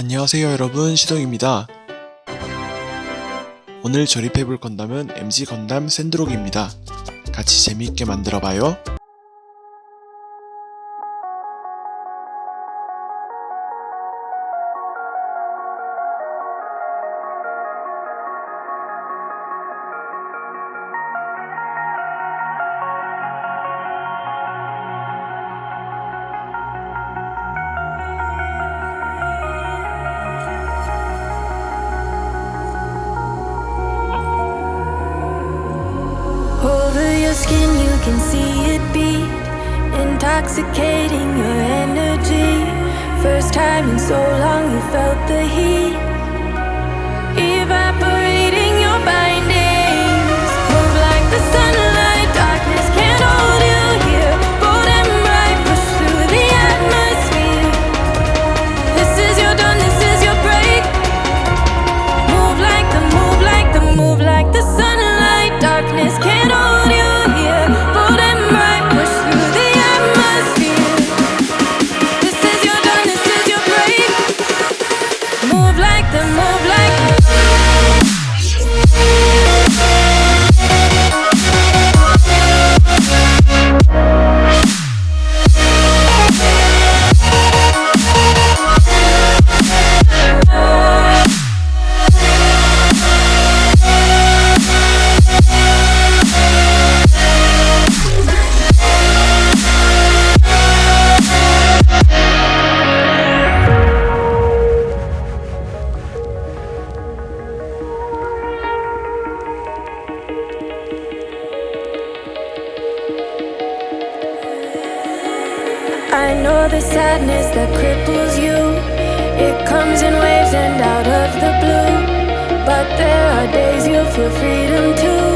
안녕하세요 여러분. 시동입니다. 오늘 조립해볼 건담은 MG 건담 샌드록입니다. 같이 재미있게 만들어봐요. can see it beat. Intoxicating your energy. First time in so long you felt the heat. I know the sadness that cripples you. It comes in waves and out of the blue. But there are days you feel freedom too.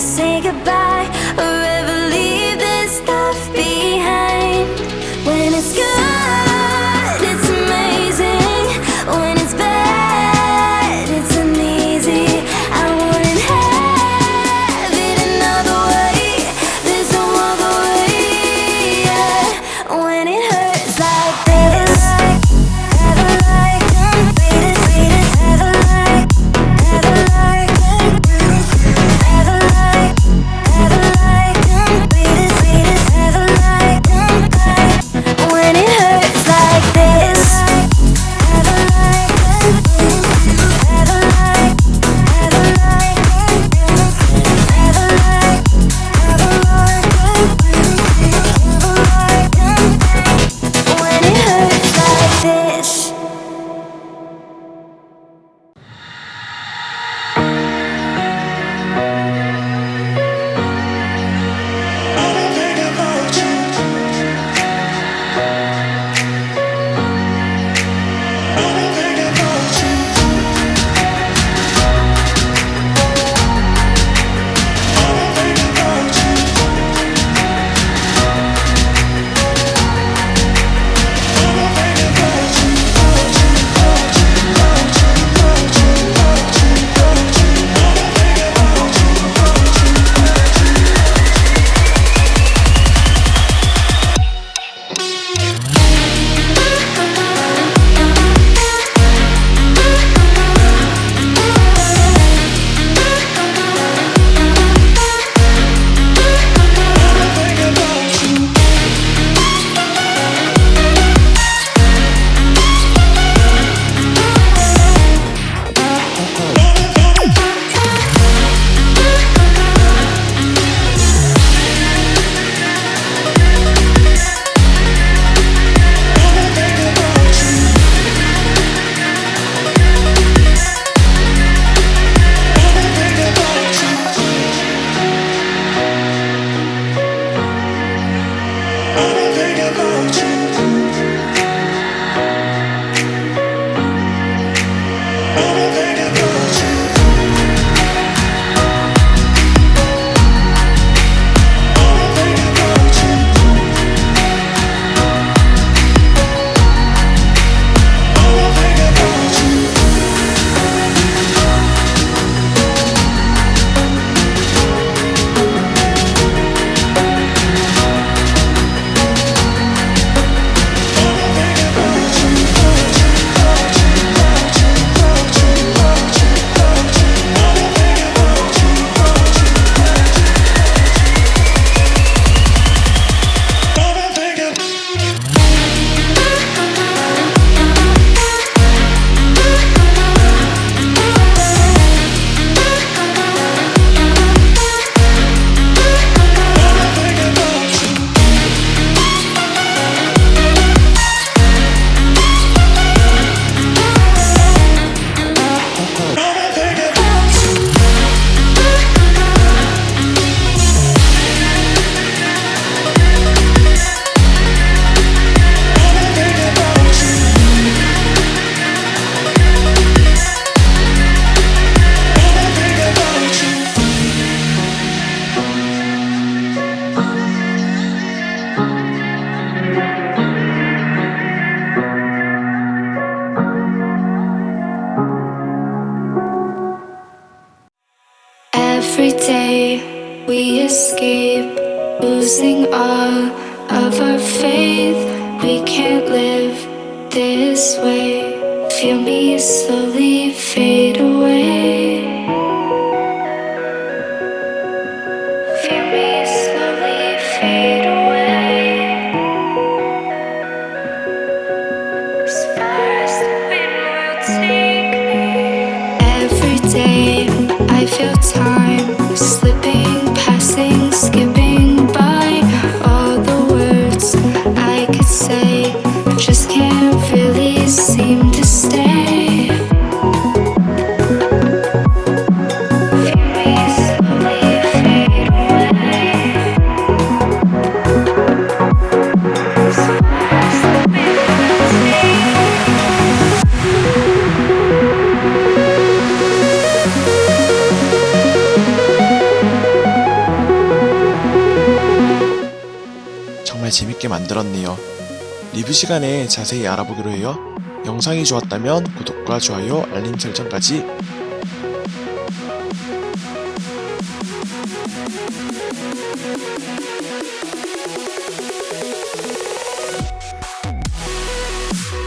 say goodbye. baby. losing all of our faith. We can't live this way. Feel me slowly. 정말 재밌게 만들었네요. 리뷰 시간에 자세히 알아보기로 해요. 영상이 좋았다면 구독과 좋아요, 알림 설정까지